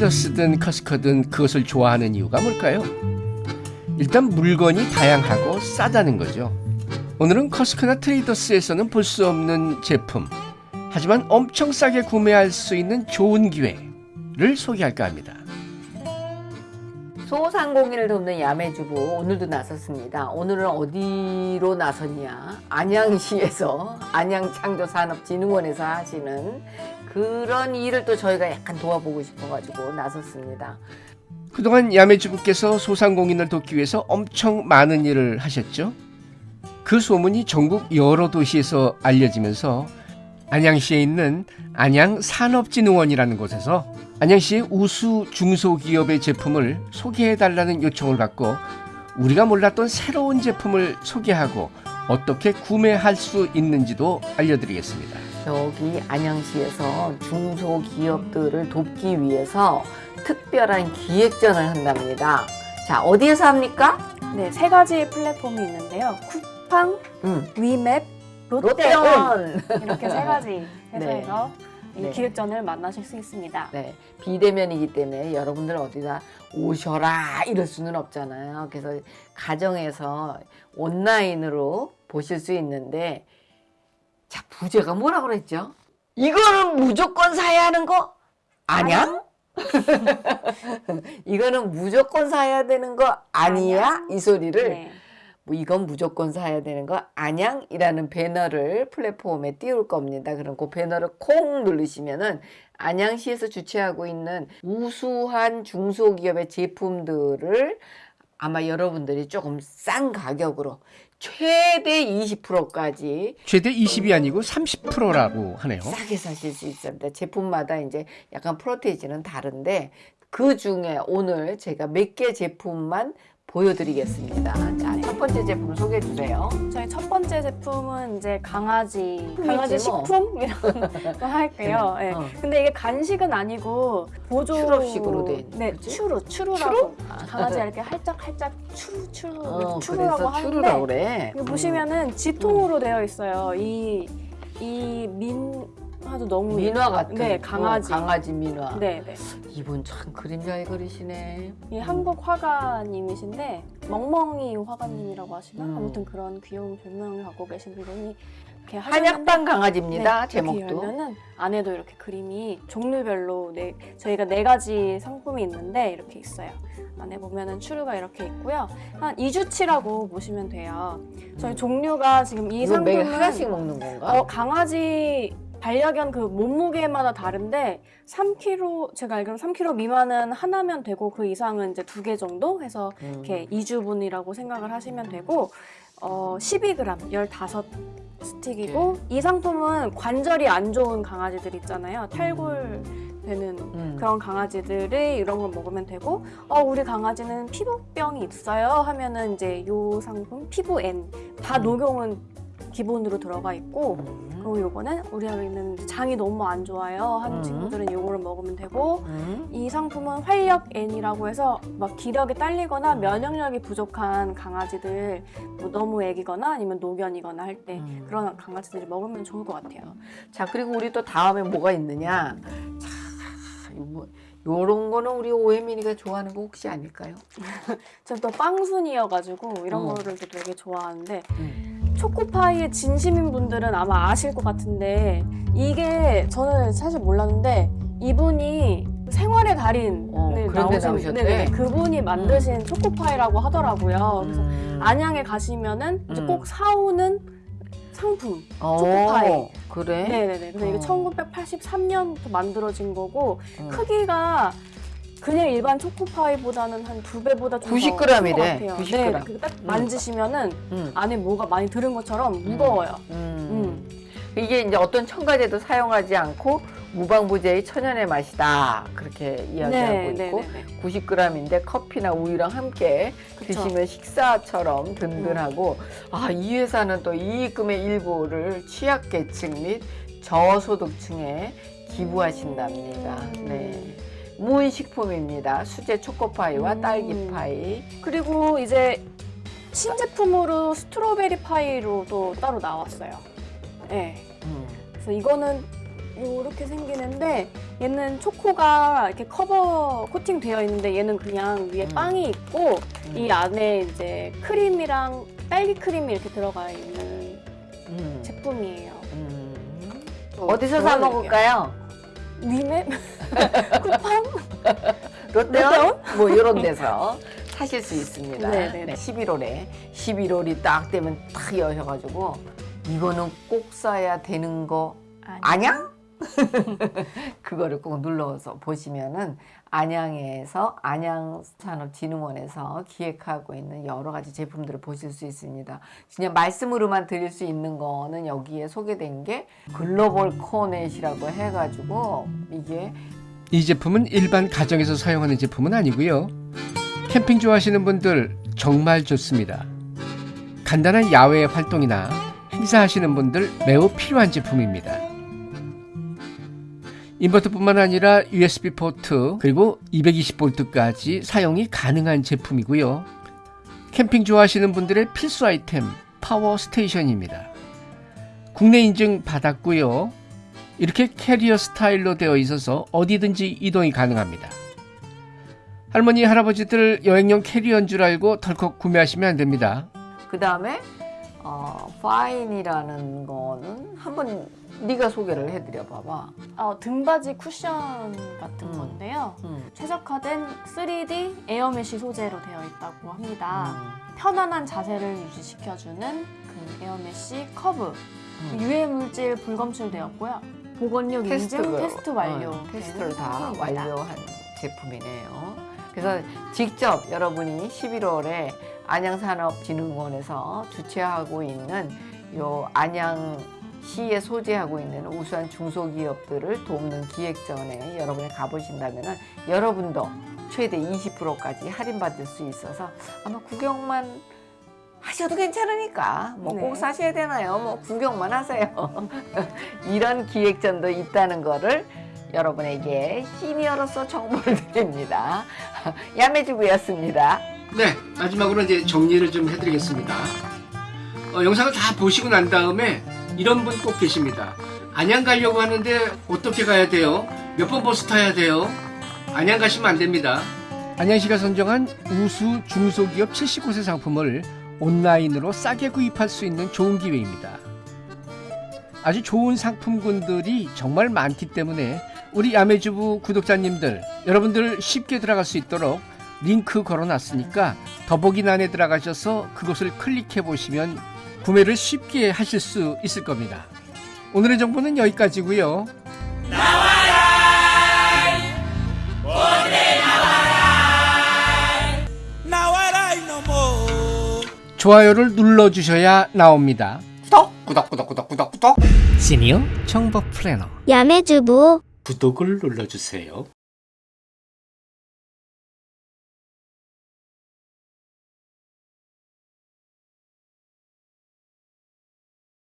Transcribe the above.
트레이더스든 커스커든 그것을 좋아하는 이유가 뭘까요? 일단 물건이 다양하고 싸다는 거죠. 오늘은 커스커나 트레이더스에서는 볼 수 없는 제품, 하지만 엄청 싸게 구매할 수 있는 좋은 기회를 소개할까 합니다. 소상공인을 돕는 야매주부 오늘도 나섰습니다. 오늘은 어디로 나섰냐? 안양시에서 안양창조산업진흥원에서 하시는 그런 일을 또 저희가 약간 도와보고 싶어가지고 나섰습니다. 그동안 야매주부께서 소상공인을 돕기 위해서 엄청 많은 일을 하셨죠. 그 소문이 전국 여러 도시에서 알려지면서 안양시에 있는 안양산업진흥원이라는 곳에서 안양시의 우수 중소기업의 제품을 소개해달라는 요청을 받고 우리가 몰랐던 새로운 제품을 소개하고 어떻게 구매할 수 있는지도 알려드리겠습니다. 여기 안양시에서 중소기업들을 돕기 위해서 특별한 기획전을 한답니다. 자, 어디에서 합니까? 네, 세 가지 플랫폼이 있는데요. 쿠팡, 음, 위맵, 롯데온 롯데원. 이렇게 세 가지 회사에서 이 네. 기획전을 만나실 수 있습니다. 네, 비대면이기 때문에 여러분들 어디다 오셔라 이럴 수는 없잖아요. 그래서 가정에서 온라인으로 보실 수 있는데 자 부제가 뭐라 그랬죠? 이거는 무조건 사야 하는 거 아니야? 이거는 무조건 사야 되는 거 아니야? 아니야? 이 소리를 네. 뭐 이건 무조건 사야 되는 거 안양이라는 배너를 플랫폼에 띄울 겁니다. 그럼 그 배너를 콩 누르시면은 안양시에서 주최하고 있는 우수한 중소기업의 제품들을 아마 여러분들이 조금 싼 가격으로 최대 20%까지 최대 20이 아니고 30%라고 하네요. 싸게 사실 수 있습니다. 제품마다 이제 약간 프로테이지는 다른데 그 중에 오늘 제가 몇 개 제품만 보여드리겠습니다. 자, 첫 번째 제품 소개해 주세요. 저희 첫 번째 제품은 이제 강아지 강아지 뭐. 식품 이런 거 할게요. 네. 어. 근데 이게 간식은 아니고 보조 추러식으로 돼 있는 네? 추루 추루라고 강아지가 이렇게 할짝 할짝 추루 추루 어, 추루라고 하는데 추루라고 그래. 이거 보시면은 지통으로 되어 있어요. 이 이 민 화도 너무 민화 같은 네, 어, 강아지. 강아지 민화. 네, 네. 이분 참 그림 잘 그리시네. 이 한국 화가님이신데 멍멍이 화가님이라고 하시나 음. 아무튼 그런 귀여운 별명을 갖고 계신 분이 이렇게 한약방 강아지입니다. 네, 제목도. 이렇게 열면은 안에도 이렇게 그림이 종류별로 네, 저희가 네 가지 상품이 있는데 이렇게 있어요. 안에 보면은 추루가 이렇게 있고요. 한 2주치라고 보시면 돼요. 저희 종류가 지금 이 상품은 하나씩 먹는 건가? 어, 강아지 반려견 그 몸무게마다 다른데 3kg 제가 알기로 3kg 미만은 하나면 되고 그 이상은 이제 두 개 정도 해서 음. 이렇게 2주분이라고 생각을 하시면 되고 어 12g 15 스틱이고 네. 이 상품은 관절이 안 좋은 강아지들 있잖아요. 탈골 되는 음. 그런 강아지들이 이런 걸 먹으면 되고 어 우리 강아지는 피부병이 있어요 하면은 이제 요 상품 피부 N 다 음. 녹용은 기본으로 들어가 있고 음. 그리고 요거는 우리 아이는 장이 너무 안 좋아요 하는 음. 친구들은 요거를 먹으면 되고 음. 이 상품은 활력 N이라고 해서 막 기력이 딸리거나 면역력이 부족한 강아지들 뭐 너무 애기거나 아니면 노견이거나 할때 음. 그런 강아지들이 먹으면 좋을 것 같아요. 자 그리고 우리 또 다음에 뭐가 있느냐? 자, 뭐, 요런 거는 우리 오혜민이가 좋아하는 거 혹시 아닐까요? 저는 또 빵순이여가지고 이런 어. 거를 또 되게 좋아하는데 음. 초코파이의 진심인 분들은 아마 아실 것 같은데 이게 저는 사실 몰랐는데 이분이 생활의 달인을 어, 나오신 나오셨대? 네네, 그분이 만드신 초코파이라고 하더라고요. 그래서 음. 안양에 가시면은 이제 음. 꼭 사오는 상품. 어, 초코파이. 그래? 네네네. 그래서 이게 어. 1983년부터 만들어진 거고 음. 크기가 그냥 일반 초코파이보다는 한 두 배보다 좀 90g 더 이래, 같아요. 90g. 네, 그딱 만지시면은 음. 안에 뭐가 많이 들은 것처럼 무거워요. 음. 음. 이게 이제 어떤 첨가제도 사용하지 않고 무방부제의 천연의 맛이다 그렇게 이야기하고 네, 있고 네, 네, 네. 90g인데 커피나 우유랑 함께 그쵸. 드시면 식사처럼 든든하고 아 이 회사는 또 이익금의 일부를 취약계층 및 저소득층에 기부하신답니다. 음. 네. 무인식품입니다. 수제 초코파이와 음. 딸기파이. 그리고 이제 신제품으로 strawberry 파이로도 따로 나왔어요. 네. 음. 그래서 이거는 이렇게 생기는데 얘는 초코가 이렇게 커버 코팅 되어 있는데 얘는 그냥 위에 음. 빵이 있고 음. 이 안에 이제 크림이랑 딸기 크림이 이렇게 들어가 있는 음. 제품이에요. 음. 또 어디서 사. 먹을까요? 위메 쿠팡? 롯데원? 뭐 이런 데서 사실 수 있습니다. 네네네. 11월에 11월이 딱 되면 딱 여셔가지고 이거는 꼭 써야 되는 거 아냥? 그거를 꼭 눌러서 보시면은 안양에서 안양산업진흥원에서 기획하고 있는 여러 가지 제품들을 보실 수 있습니다. 그냥 말씀으로만 드릴 수 있는 거는 여기에 소개된 게 글로벌 코넷이라고 해가지고 이게 이 제품은 일반 가정에서 사용하는 제품은 아니고요. 캠핑 좋아하시는 분들 정말 좋습니다. 간단한 야외 활동이나 행사하시는 분들 매우 필요한 제품입니다. 인버터뿐만 아니라 USB 포트 그리고 220V까지 사용이 가능한 제품이고요. 캠핑 좋아하시는 분들의 필수 아이템 power station입니다. 국내 인증 받았고요. 이렇게 캐리어 스타일로 되어 있어서 어디든지 이동이 가능합니다. 할머니, 할아버지들 여행용 캐리어인 줄 알고 덜컥 구매하시면 안 됩니다. 그 다음에 어, 파인이라는 거는 한번 네가 소개를 해드려 봐봐. 어, 등받이 쿠션 같은 음. 건데요. 음. 최적화된 3D air mesh 소재로 되어 있다고 합니다. 음. 편안한 자세를 유지시켜주는 그 air mesh 커브. 음. 유해 물질 불검출되었고요. 복원력 인증 테스트 완료. 어, 테스트를 다. 완료한 제품이네요. 그래서 직접 여러분이 11월에 안양산업진흥원에서 주최하고 있는 요 안양시에 소재하고 있는 우수한 중소기업들을 돕는 기획전에 여러분이 가보신다면 여러분도 최대 20%까지 할인받을 수 있어서 아마 구경만 하셔도 괜찮으니까 뭐꼭 네. 사셔야 되나요? 뭐 구경만 하세요. 이런 기획전도 있다는 거를 여러분에게 시니어로서 정보를 드립니다. 야매주부였습니다. 네, 마지막으로 이제 정리를 좀 해드리겠습니다. 어, 영상을 다 보시고 난 다음에 이런 분 꼭 계십니다. 안양 가려고 하는데 어떻게 가야 돼요? 몇 번 버스 타야 돼요? 안양 가시면 안 됩니다. 안양시가 선정한 우수 중소기업 70곳의 상품을 온라인으로 싸게 구입할 수 있는 좋은 기회입니다. 아주 좋은 상품군들이 정말 많기 때문에 우리 야매주부 구독자님들 여러분들 쉽게 들어갈 수 있도록 링크 걸어놨으니까 더보기란에 들어가셔서 그것을 클릭해 보시면 구매를 쉽게 하실 수 있을 겁니다. 오늘의 정보는 여기까지고요. Now I no more. 좋아요를 눌러주셔야 나옵니다. 구독! 구독 구독 구독 구독 구독 시니어 정보 플래너 야매주부 구독을 눌러주세요.